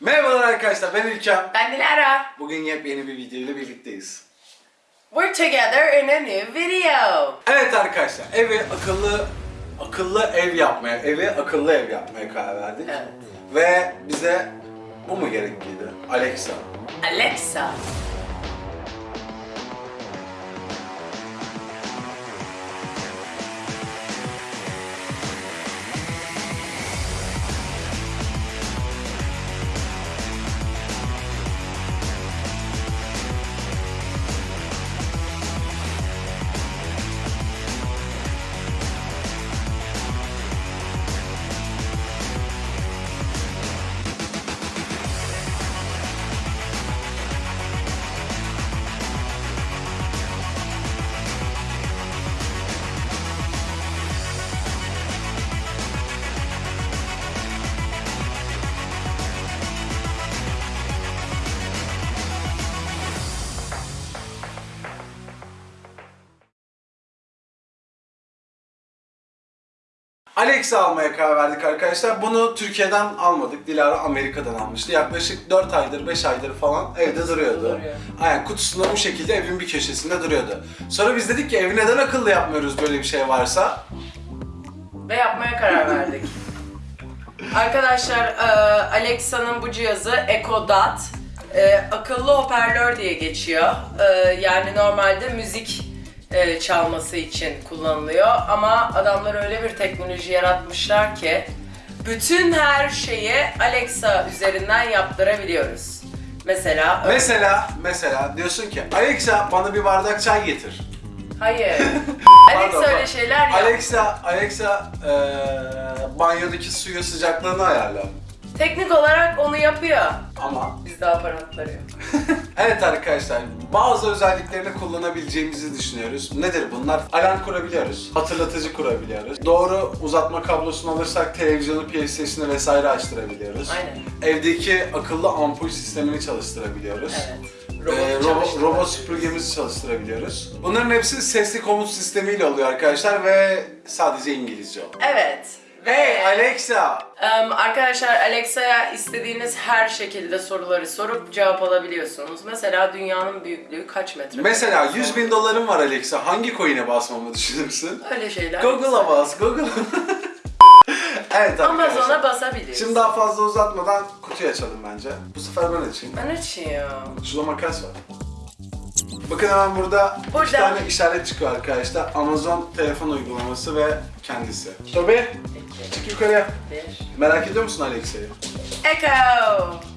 Merhabalar arkadaşlar ben İlkem. Ben Dilara. Bugün yepyeni bir video ile birlikteyiz. We're together in a new video. Evet arkadaşlar evi akıllı akıllı ev yapmaya, evi akıllı ev yapmaya karar verdik. Evet. Ve bize bu mu gerekliydi? Alexa. Alexa. Alexa almaya karar verdik arkadaşlar. Bunu Türkiye'den almadık. Dilara Amerika'dan almıştı. Yaklaşık 4 aydır, 5 aydır falan evde duruyordu. duruyor. Aynen kutusunda bu şekilde evin bir köşesinde duruyordu. Sonra biz dedik ki evi neden akıllı yapmıyoruz böyle bir şey varsa? Ve yapmaya karar verdik. Arkadaşlar e, Alexa'nın bu cihazı Echo Dot. E, akıllı hoparlör diye geçiyor. E, yani normalde müzik e, çalması için kullanılıyor. Ama adamlar öyle bir teknoloji yaratmışlar ki bütün her şeyi Alexa üzerinden yaptırabiliyoruz. Mesela Mesela, mesela diyorsun ki Alexa bana bir bardak çay getir. hayır. Alexa Pardon, öyle şeyler yap. Alexa, Alexa eee banyodaki suyu sıcaklığını ayarla. Teknik olarak onu yapıyor. Ama Bizde aparatları yok. evet arkadaşlar bazı özelliklerini kullanabileceğimizi düşünüyoruz. Nedir bunlar? Alarm kurabiliyoruz, hatırlatıcı kurabiliyoruz. Doğru uzatma kablosunu alırsak televizyonu, PlayStation'ı vesaire açtırabiliyoruz. Aynen. Evdeki akıllı ampul sistemini çalıştırabiliyoruz. Evet. Ee, Robot robo, çalıştırma. robot süpürgemizi çalıştırabiliyoruz. Bunların hepsi sesli komut sistemiyle oluyor arkadaşlar ve sadece İngilizce oluyor. Evet. Hey Alexa! Em, arkadaşlar Alexa'ya istediğiniz her şekilde soruları sorup cevap alabiliyorsunuz. Mesela dünyanın büyüklüğü kaç metre? Mesela 100 bin dolarım var Alexa. Hangi coin'e basmamı düşünürsün? Öyle şeyler. Google'a bas, Google. evet arkadaşlar. Amazon'a basabiliriz. Şimdi daha fazla uzatmadan kutuyu açalım bence. Bu sefer ben açayım. Ben açayım. Şurada makas var. Bakın hemen burada, iki Burada. tane işaret çıkıyor arkadaşlar. Amazon telefon uygulaması ve kendisi. Tobi, çık yukarıya. Bir. Merak ediyor musun Alexa'yı? Echo!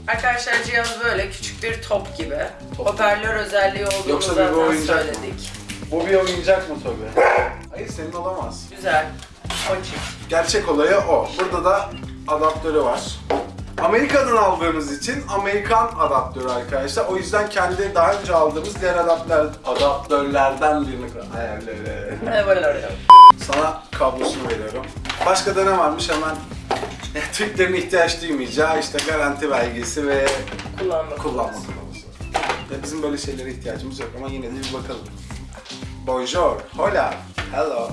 Arkadaşlar cihaz böyle küçük bir top gibi. Top. Hoparlör özelliği olduğunu Yoksa bir zaten oyuncak mı? söyledik. Bu bir oyuncak mı Tobi? Hayır senin olamaz. Güzel. Açık. Gerçek olayı o. Burada da adaptörü var. Amerika'dan aldığımız için Amerikan adaptörü arkadaşlar. O yüzden kendi daha önce aldığımız diğer adaptör, adaptörlerden birini ayarlıyorum. Ne böyle oraya? Sana kablosunu veriyorum. Başka da ne varmış hemen Türklerin ihtiyaç duymayacağı işte garanti belgesi ve Kullanma. kullanma kılavuzu. Ya bizim böyle şeylere ihtiyacımız yok ama yine de bir bakalım. Bonjour, hola, hello.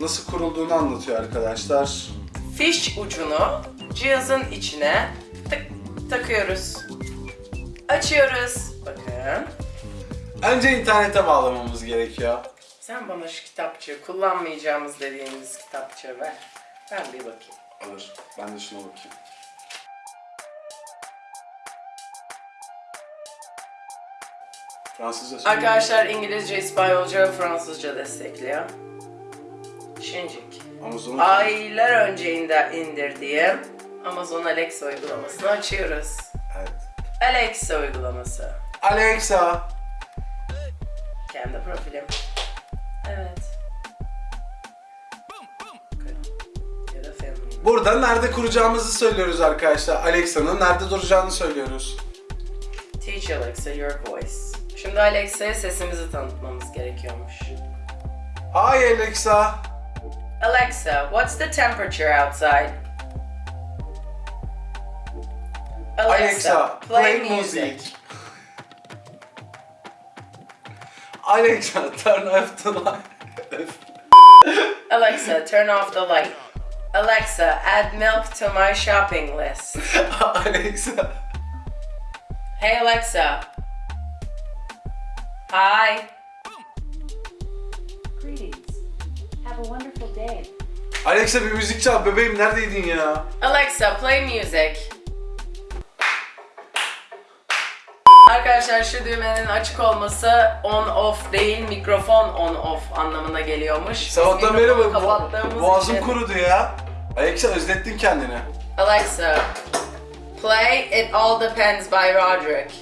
Nasıl kurulduğunu anlatıyor arkadaşlar. fiş ucunu cihazın içine tık takıyoruz. Açıyoruz. Bakın. Önce internete bağlamamız gerekiyor. Sen bana şu kitapçığı, kullanmayacağımız dediğimiz kitapçığı ver. Ben bir bakayım. Alır. Ben de şuna bakayım. Fransızca. Arkadaşlar İngilizce, İspanyolca Fransızca destekliyor. Şincik. Amazon'un Aylar önce indir, indirdiğim Amazon Alexa uygulamasını açıyoruz. Evet. Alexa uygulaması. Alexa. Kendi profilim. Evet. Burada nerede kuracağımızı söylüyoruz arkadaşlar. Alexa'nın nerede duracağını söylüyoruz. Teach Alexa your voice. Şimdi Alexa'ya sesimizi tanıtmamız gerekiyormuş. Hi Alexa. Alexa, what's the temperature outside? Alexa, play music. Alexa, turn off the light. Alexa, turn off the light. Alexa, add milk to my shopping list. Alexa. Hey Alexa. Hi. Greetings. Have a wonderful day. Alexa bir müzik çal bebeğim neredeydin ya? Alexa, play music. Arkadaşlar şu düğmenin açık olması on off değil mikrofon on off anlamına geliyormuş. Sabahtan beri bu, kapattığımız boğazım için- kurudu ya. Alexa özlettin kendini. Alexa, play It All Depends by Roderick.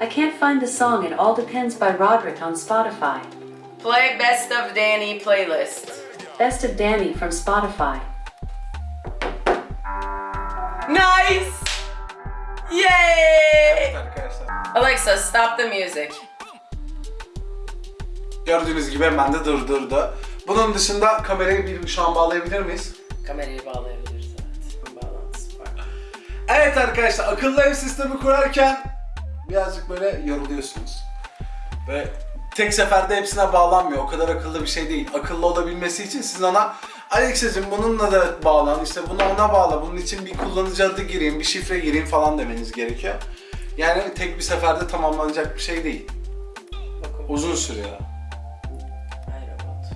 I can't find the song It All Depends by Roderick on Spotify. Play Best of Danny playlist. Best of Danny from Spotify. Nice! Yay! Arkadaşlar. Alexa, stop the music. Gördüğünüz gibi hemen de durdurdu. Bunun dışında kamerayı bir şu an bağlayabilir miyiz? Kamerayı bağlayabiliriz evet. Bağlantısı var. Evet arkadaşlar akıllı ev sistemi kurarken birazcık böyle yoruluyorsunuz. Ve tek seferde hepsine bağlanmıyor. O kadar akıllı bir şey değil. Akıllı olabilmesi için siz ona Alexa'cığım bununla da bağlan, işte bunu ona bağla, bunun için bir kullanıcı adı gireyim, bir şifre gireyim falan demeniz gerekiyor. Yani tek bir seferde tamamlanacak bir şey değil. Bakın. Uzun sürüyor. Ay robot.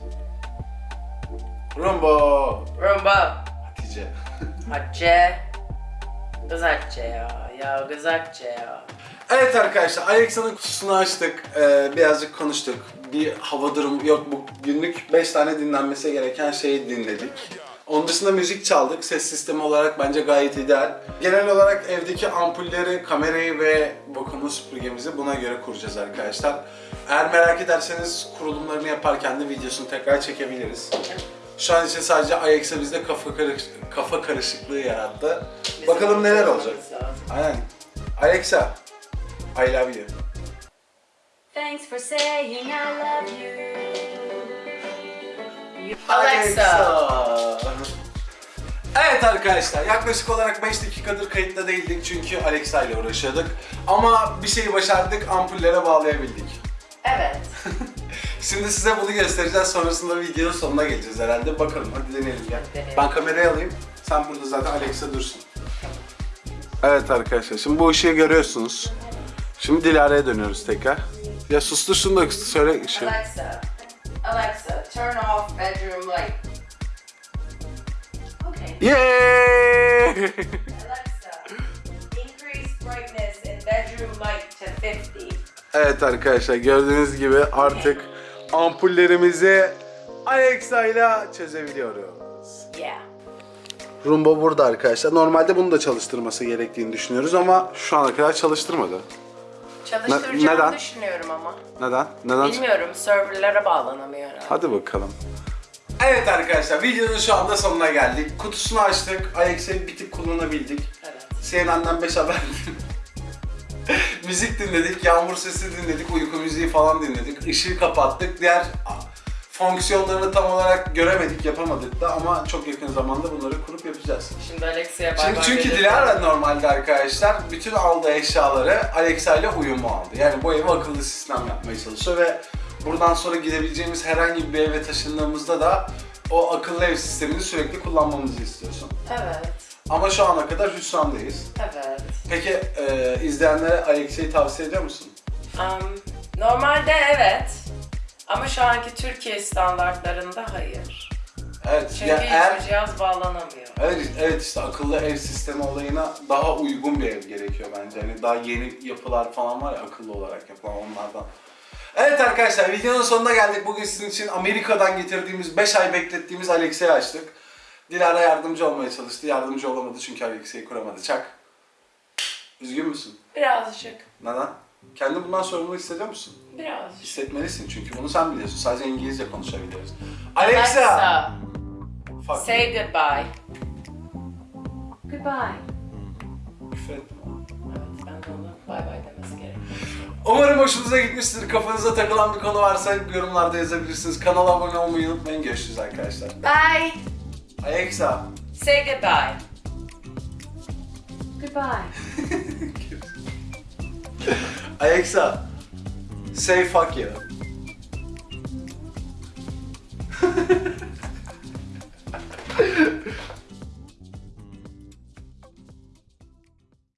Rumbo! Rumba. Hatice. Hatice. Kız Hatice ya. Ya kız Hatice ya. Evet arkadaşlar Alexa'nın kutusunu açtık. Ee, birazcık konuştuk. Bir hava durumu yok bu günlük 5 tane dinlenmesi gereken şeyi dinledik. Onun dışında müzik çaldık. Ses sistemi olarak bence gayet ideal. Genel olarak evdeki ampulleri, kamerayı ve vakumlu süpürgemizi buna göre kuracağız arkadaşlar. Eğer merak ederseniz kurulumlarını yaparken de videosunu tekrar çekebiliriz. Şu an için sadece Alexa bizde kafa, karış kafa karışıklığı yarattı. Bakalım neler olacak. Aynen. Alexa, I love you. Thanks for saying I love you. You Alexa. Evet arkadaşlar yaklaşık olarak 5 dakikadır kayıtta değildik çünkü Alexa ile uğraşıyorduk. Ama bir şeyi başardık ampullere bağlayabildik. Evet. Şimdi size bunu göstereceğiz sonrasında videonun sonuna geleceğiz herhalde. Bakalım hadi deneyelim. Deneyelim. Ben kamerayı alayım. Sen burada zaten Alexa dursun. Evet arkadaşlar şimdi bu ışığı görüyorsunuz. Şimdi Dilara'ya dönüyoruz tekrar. Ya sustur şunu da söyle ışığı. Alexa. Alexa, turn off bedroom light. Yay! Alexa, increase brightness in bedroom light to 50. Evet arkadaşlar gördüğünüz gibi artık ampullerimizi Alexa ile çözebiliyoruz. Yeah. Rumba burada arkadaşlar. Normalde bunu da çalıştırması gerektiğini düşünüyoruz ama şu ana kadar çalıştırmadı. Çalıştıracağımı neden? düşünüyorum ama. Neden? Neden? Bilmiyorum, serverlara bağlanamıyor herhalde. Hadi bakalım. Evet arkadaşlar videonun şu anda sonuna geldik. Kutusunu açtık. Alexa'yı bir tık kullanabildik. Evet. CNN'den 5 haber Müzik dinledik, yağmur sesi dinledik, uyku müziği falan dinledik. Işığı kapattık. Diğer fonksiyonlarını tam olarak göremedik, yapamadık da ama çok yakın zamanda bunları kurup yapacağız. Şimdi Alexa'ya bay çünkü dedim. Dilara normalde arkadaşlar bütün aldığı eşyaları Alexa ile uyumlu aldı. Yani bu evi akıllı sistem yapmaya çalışıyor ve buradan sonra gidebileceğimiz herhangi bir eve taşındığımızda da o akıllı ev sistemini sürekli kullanmamızı istiyorsun. Evet, Ama şu ana kadar hüsrandayız. evet. Peki e, izleyenlere Alexa'yı tavsiye ediyor musun? Um, normalde evet. Ama şu anki Türkiye standartlarında hayır. Evet. Çünkü ya eğer hiçbir cihaz bağlanamıyor. Evet, evet işte akıllı ev sistemi olayına daha uygun bir ev gerekiyor bence. Hani daha yeni yapılar falan var ya akıllı olarak yapılan onlardan. Evet arkadaşlar videonun sonuna geldik. Bugün sizin için Amerika'dan getirdiğimiz 5 ay beklettiğimiz Alexa'yı açtık. Dilara yardımcı olmaya çalıştı. Yardımcı olamadı çünkü Alexa'yı kuramadı. Çak. Üzgün müsün? Birazcık. Neden? Kendi bundan sorumlu hissediyor musun? Birazcık. Hissetmelisin çünkü bunu sen biliyorsun. Sadece İngilizce konuşabiliyoruz. Alexa! Alexa, Fuck. say goodbye. Goodbye. Umarım hoşunuza gitmiştir. Kafanıza takılan bir konu varsa yorumlarda yazabilirsiniz. Kanala abone olmayı unutmayın. Görüşürüz arkadaşlar. Bye. Alexa. Say goodbye. Goodbye. Alexa. Say fuck you.